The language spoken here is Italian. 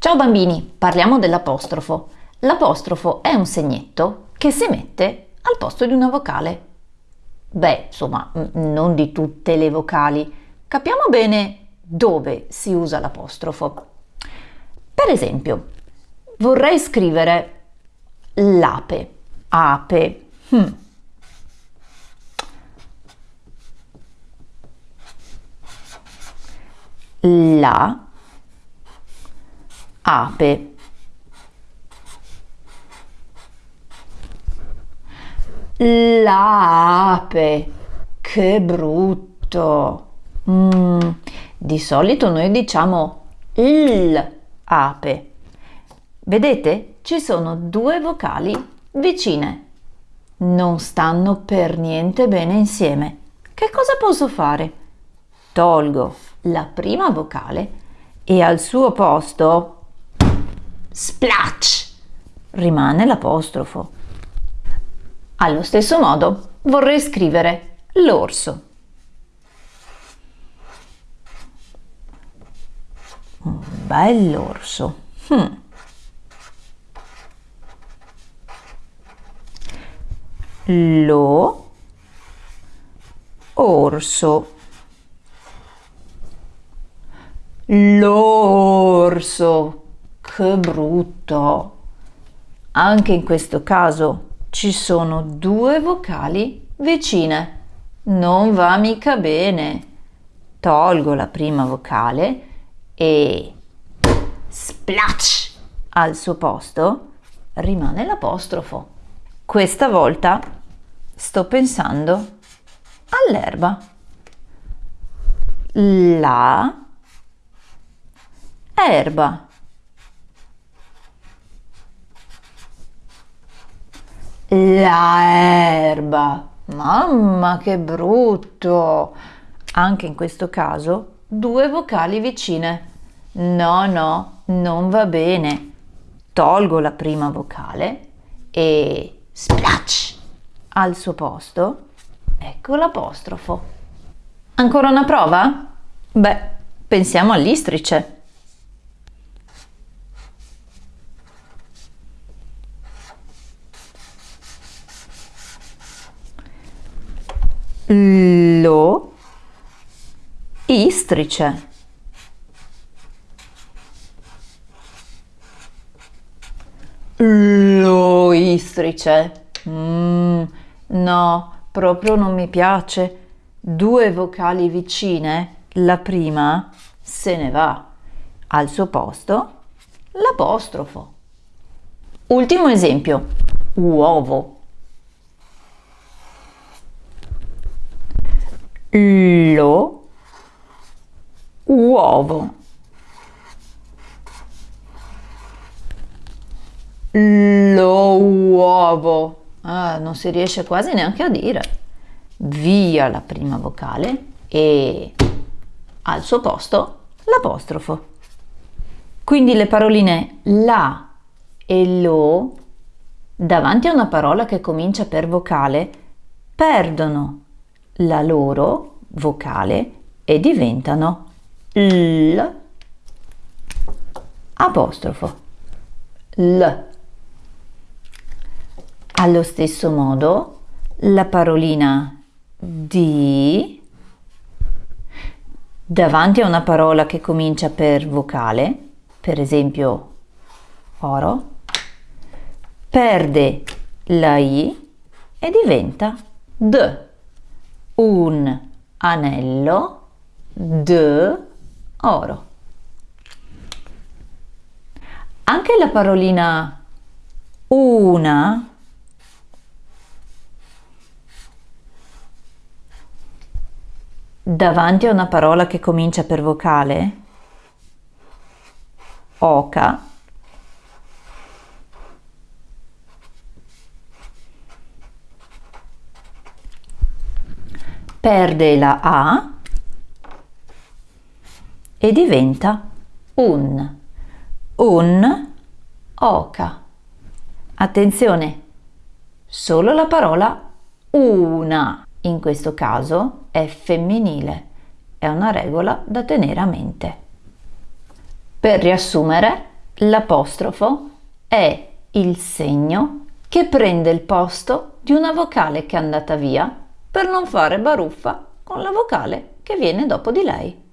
Ciao bambini, parliamo dell'apostrofo. L'apostrofo è un segnetto che si mette al posto di una vocale. Beh, insomma, non di tutte le vocali. Capiamo bene dove si usa l'apostrofo. Per esempio, vorrei scrivere l'ape, ape. Hmm. La ape. L'ape, che brutto! Mm, di solito noi diciamo l'ape. Vedete? Ci sono due vocali vicine. Non stanno per niente bene insieme. Che cosa posso fare? Tolgo la prima vocale e al suo posto splash rimane l'apostrofo. Allo stesso modo vorrei scrivere l'orso. Un bell'orso. Hmm. Lo orso. L'orso. Che brutto! Anche in questo caso ci sono due vocali vicine. Non va mica bene. Tolgo la prima vocale e splash al suo posto rimane l'apostrofo. Questa volta sto pensando all'erba. La erba. La erba. Mamma che brutto! Anche in questo caso due vocali vicine. No, no, non va bene. Tolgo la prima vocale e splash al suo posto. Ecco l'apostrofo. Ancora una prova? Beh, pensiamo all'istrice. Lo istrice. Lo istrice. Mm, no, proprio non mi piace. Due vocali vicine, la prima se ne va. Al suo posto l'apostrofo. Ultimo esempio, uovo. Lo uovo. Lo uovo. Ah, non si riesce quasi neanche a dire. Via la prima vocale e al suo posto l'apostrofo. Quindi le paroline la e lo davanti a una parola che comincia per vocale perdono la loro vocale e diventano l. Apostrofo. L. Allo stesso modo la parolina di davanti a una parola che comincia per vocale per esempio oro perde la i e diventa d un anello d'oro. Anche la parolina una davanti a una parola che comincia per vocale, oca, perde la A e diventa un, un oca. Attenzione, solo la parola una in questo caso è femminile, è una regola da tenere a mente. Per riassumere, L'apostrofo è il segno che prende il posto di una vocale che è andata via per non fare baruffa con la vocale che viene dopo di lei.